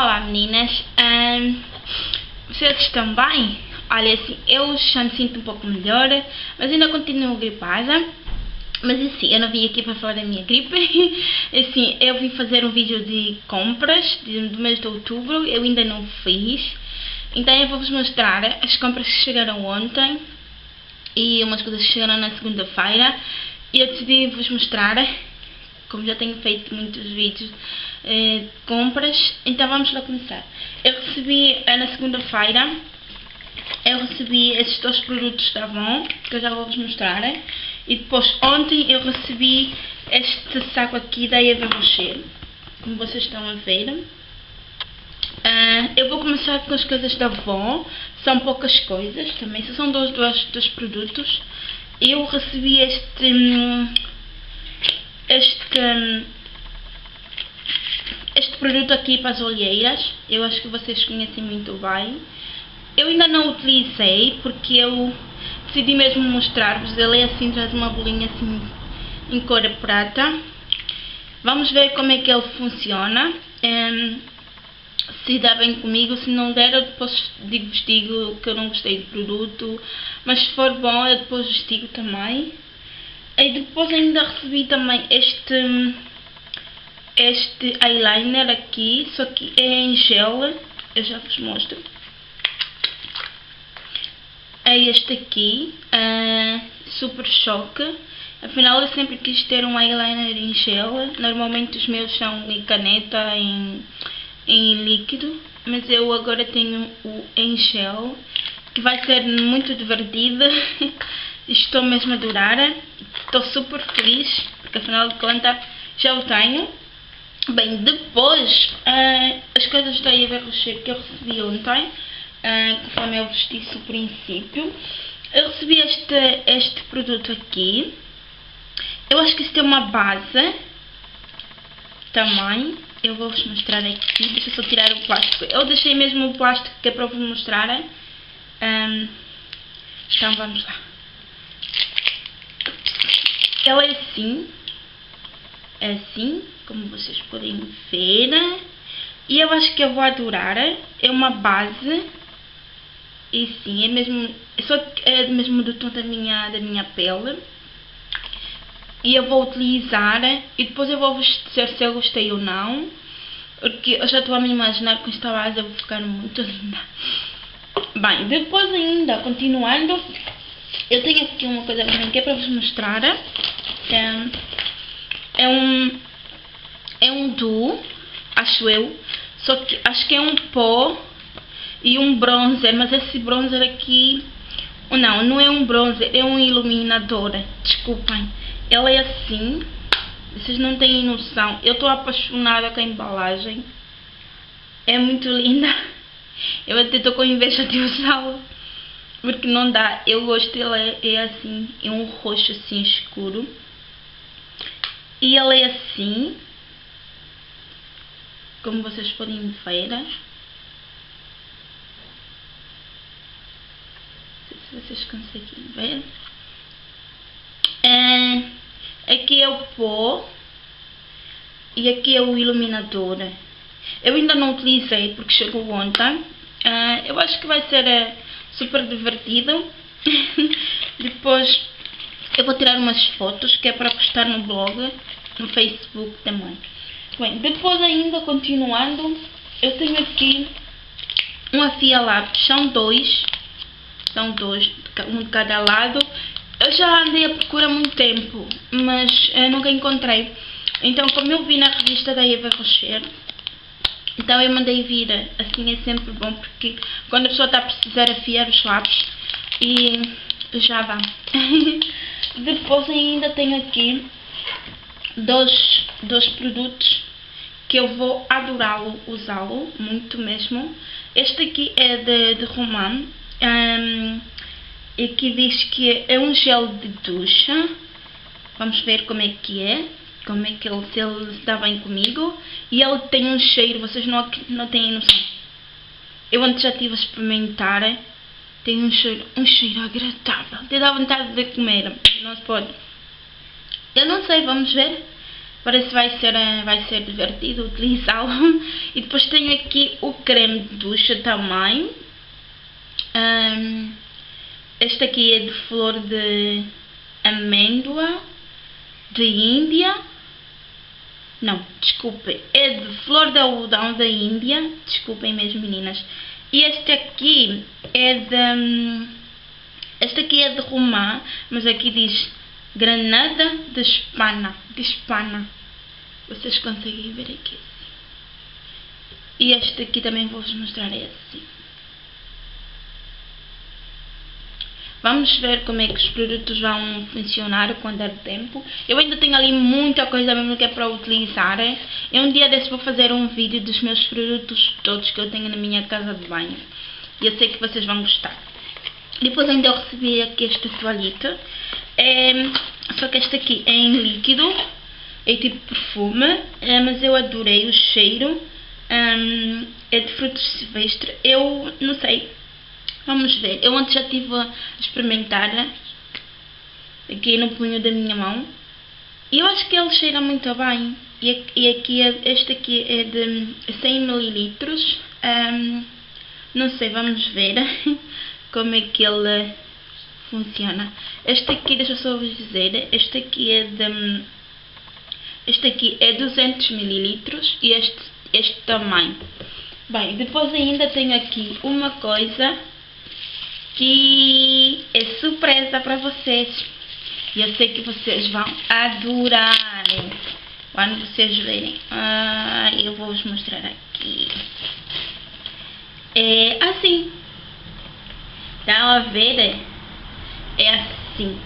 Olá meninas, um, vocês estão bem? Olha assim, eu já me sinto um pouco melhor, mas ainda continuo gripada. Mas assim, eu não vim aqui para falar da minha gripe, assim, eu vim fazer um vídeo de compras do mês de outubro, eu ainda não fiz. Então eu vou-vos mostrar as compras que chegaram ontem e umas coisas que chegaram na segunda-feira. E eu decidi vos mostrar como já tenho feito muitos vídeos eh, compras, então vamos lá começar. Eu recebi eh, na segunda-feira, eu recebi esses dois produtos da Avon, que eu já vou vos mostrar, e depois ontem eu recebi este saco aqui da Eva Rocher, como vocês estão a ver. Uh, eu vou começar com as coisas da Avon, são poucas coisas também, são dois, dois, dois produtos. Eu recebi este... Hum, este, este produto aqui para as olheiras, eu acho que vocês conhecem muito bem. Eu ainda não utilizei porque eu decidi mesmo mostrar-vos, ele é assim, traz uma bolinha assim em cor prata. Vamos ver como é que ele funciona. Um, se dá bem comigo, se não der eu depois digo-vos digo que eu não gostei do produto, mas se for bom eu depois vos digo também. E depois ainda recebi também este, este eyeliner aqui, só que é em gel, eu já vos mostro. É este aqui, uh, Super Choque. Afinal eu sempre quis ter um eyeliner em gel, normalmente os meus são em caneta, em, em líquido, mas eu agora tenho o em gel, que vai ser muito divertido. Estou mesmo a adorar. Estou super feliz, porque afinal de contas já o tenho. Bem, depois, uh, as coisas da Eva Rocher que eu recebi ontem, uh, conforme eu vos disse no princípio, eu recebi este, este produto aqui. Eu acho que isso tem uma base também. Eu vou-vos mostrar aqui. Deixa eu só tirar o plástico. Eu deixei mesmo o plástico que é para vos mostrar. Um, então vamos lá. Ela é assim, é assim, como vocês podem ver. E eu acho que eu vou adorar. É uma base. E sim, é mesmo, é só é mesmo do tom da minha, da minha pele. E eu vou utilizar e depois eu vou dizer se eu gostei ou não. Porque eu já estou a me imaginar com esta base eu vou ficar muito linda. Bem, depois ainda, continuando, eu tenho aqui uma coisa que é para vos mostrar. É, é um é um duo, acho eu. Só que acho que é um pó e um bronzer, mas esse bronzer aqui não, não é um bronzer, é um iluminador. Desculpem. Ela é assim. Vocês não têm noção. Eu estou apaixonada com a embalagem. É muito linda. Eu até estou com inveja de usá-la. Porque não dá. Eu gosto dele é, é assim. É um roxo assim escuro. E ele é assim. Como vocês podem ver. Não sei se vocês conseguem ver. É, aqui é o pó. E aqui é o iluminador. Eu ainda não utilizei porque chegou ontem. Uh, eu acho que vai ser uh, super divertido. Depois eu vou tirar umas fotos que é para postar no blog, no Facebook também. Bem, depois ainda continuando, eu tenho aqui um afia lápis, são dois, são dois, um de cada lado. Eu já andei à procura há muito tempo, mas nunca encontrei. Então, como eu vi na revista da Eva Rocher, então eu mandei vir, assim é sempre bom, porque quando a pessoa está a precisar afiar os lápis, e já dá. Depois ainda tenho aqui dois, produtos que eu vou adorá-lo, usá-lo, muito mesmo. Este aqui é de, de Roman, um, e que diz que é um gel de ducha. Vamos ver como é que é como é que ele, se ele está bem comigo. E ele tem um cheiro, vocês não, não têm noção. Eu antes já estive a experimentar, tem um cheiro, um cheiro agradável. Te dá vontade de comer, não se pode. Eu não sei, vamos ver. Parece que vai ser, eh, vai ser divertido utilizá-lo. E depois tenho aqui o creme de ducha também. Um, este aqui é de flor de amêndoa de Índia. Não, desculpem, é de flor de algodão da Índia. Desculpem mesmo meninas. E este aqui é de... Hum, este aqui é de romã, mas aqui diz granada de espana. De espana. Vocês conseguem ver aqui. E este aqui também vou-vos mostrar é assim. Vamos ver como é que os produtos vão funcionar com der tempo. Eu ainda tenho ali muita coisa mesmo que é para utilizar. E um dia desse vou fazer um vídeo dos meus produtos todos que eu tenho na minha casa de banho. E eu sei que vocês vão gostar. Depois ainda eu recebi aqui esta toalhita. É, só que esta aqui é em líquido. É tipo perfume. É, mas eu adorei o cheiro. Um, é de frutos silvestres. Eu não sei Vamos ver. Eu antes já estive a experimentar aqui no punho da minha mão. E eu acho que ele cheira muito bem. E aqui, é, este aqui é de 100 ml. Um, não sei, vamos ver como é que ele funciona. Este aqui, deixa eu só vos dizer, este aqui é de... Este aqui é 200 ml e este, este também. Bem, depois ainda tenho aqui uma coisa que é surpresa para vocês. E eu sei que vocês vão adorar quando vocês verem. Ah, eu vou vos mostrar aqui. É assim. Dá a ver? É assim.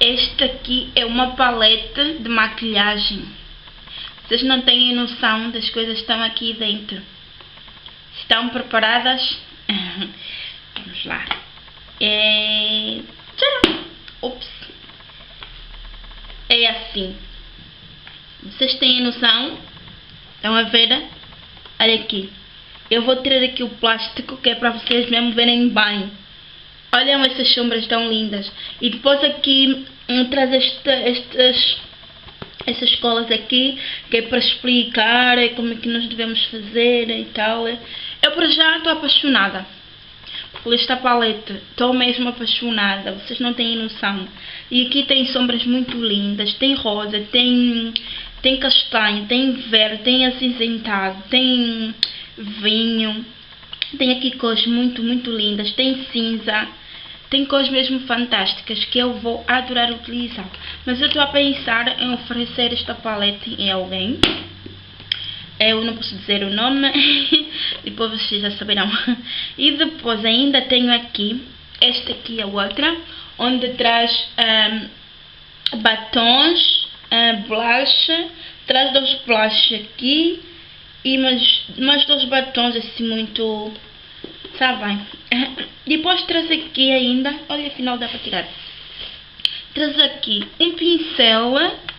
Esta aqui é uma paleta de maquilhagem. Vocês não têm noção das coisas que estão aqui dentro. Estão preparadas? Vamos lá. É... Ops. É assim. Vocês têm noção? Estão a ver? Olha aqui. Eu vou tirar aqui o plástico que é para vocês mesmo verem bem. Olhem essas sombras tão lindas. E depois aqui hum, traz esta, estas essas colas aqui que é para explicar como é que nós devemos fazer e tal. Eu por já estou apaixonada por esta paleta. Estou mesmo apaixonada, vocês não têm noção. E aqui tem sombras muito lindas, tem rosa, tem, tem castanho, tem verde, tem acinzentado, tem vinho. Tem aqui cores muito, muito lindas, tem cinza. Tem cores mesmo fantásticas que eu vou adorar utilizar. Mas eu estou a pensar em oferecer esta paleta em alguém eu não posso dizer o nome, depois vocês já saberão. E depois ainda tenho aqui, esta aqui é outra, onde traz um, batons, um, blush, traz dois blush aqui e mais, mais dois batons assim muito, sabem. Depois traz aqui ainda, olha afinal dá para tirar. Traz aqui um pincel,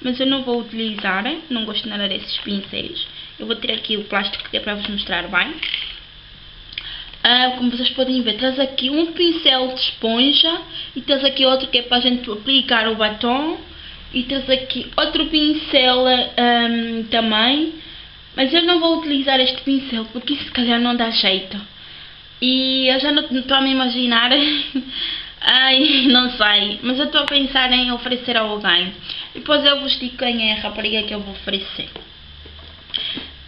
mas eu não vou utilizar, não gosto nada desses pincéis. Eu vou tirar aqui o plástico que é para vos mostrar bem. Ah, como vocês podem ver, traz aqui um pincel de esponja e traz aqui outro que é para a gente aplicar o batom. E traz aqui outro pincel um, também. Mas eu não vou utilizar este pincel porque se calhar não dá jeito. E eu já não estou a me imaginar. Ai, não sei. Mas eu estou a pensar em oferecer a alguém. Depois eu vos digo quem é a rapariga que eu vou oferecer.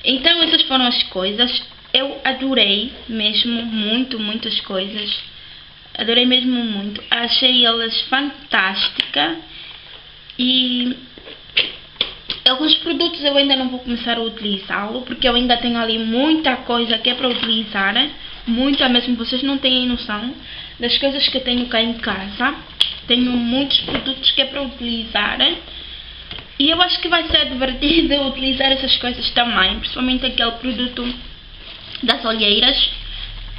Então essas foram as coisas. Eu adorei mesmo muito, muitas coisas. Adorei mesmo muito. Achei elas fantásticas. E alguns produtos eu ainda não vou começar a utilizá-lo. Porque eu ainda tenho ali muita coisa que é para utilizar. Muita mesmo, vocês não têm noção das coisas que tenho cá em casa. Tenho muitos produtos que é para utilizar. E eu acho que vai ser divertido utilizar essas coisas também, principalmente aquele produto das olheiras.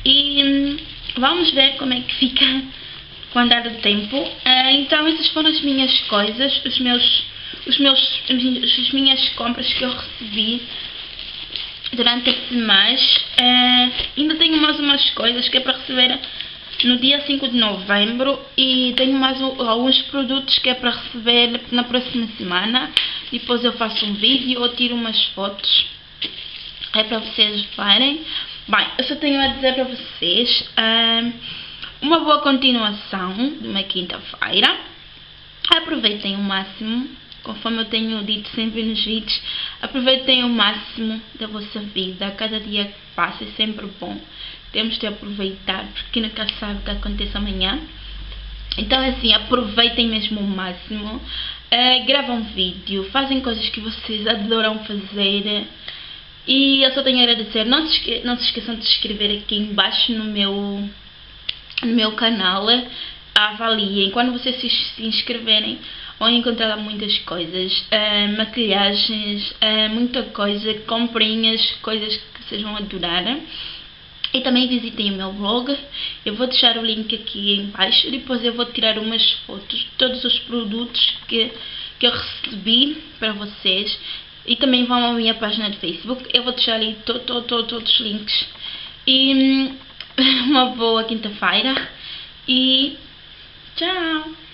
E hum, vamos ver como é que fica com o andar do tempo. Uh, então essas foram as minhas coisas, os meus, os meus, as minhas compras que eu recebi durante esse mês. Uh, ainda tenho mais umas coisas que é para receber no dia 5 de novembro e tenho mais alguns produtos que é para receber na próxima semana. depois eu faço um vídeo ou tiro umas fotos. É para vocês verem. Bem, eu só tenho a dizer para vocês um, uma boa continuação de uma quinta-feira. Aproveitem o máximo, conforme eu tenho dito sempre nos vídeos, aproveitem o máximo da vossa vida. Cada dia que passa é sempre bom. Temos de aproveitar, porque nunca sabe o que acontece amanhã. Então, assim, aproveitem mesmo o máximo. Uh, gravam vídeo, fazem coisas que vocês adoram fazer. E eu só tenho a agradecer. Não se, não se esqueçam de se inscrever aqui embaixo no meu, no meu canal. Avaliem. Quando vocês se inscreverem, encontrar lá muitas coisas. Uh, maquilhagens, uh, muita coisa, comprinhas, coisas que vocês vão adorar. E também visitem o meu blog, eu vou deixar o link aqui embaixo, depois eu vou tirar umas fotos de todos os produtos que, que eu recebi para vocês. E também vão à minha página de Facebook, eu vou deixar ali to, to, to, todos os links. E hum, uma boa quinta-feira e tchau!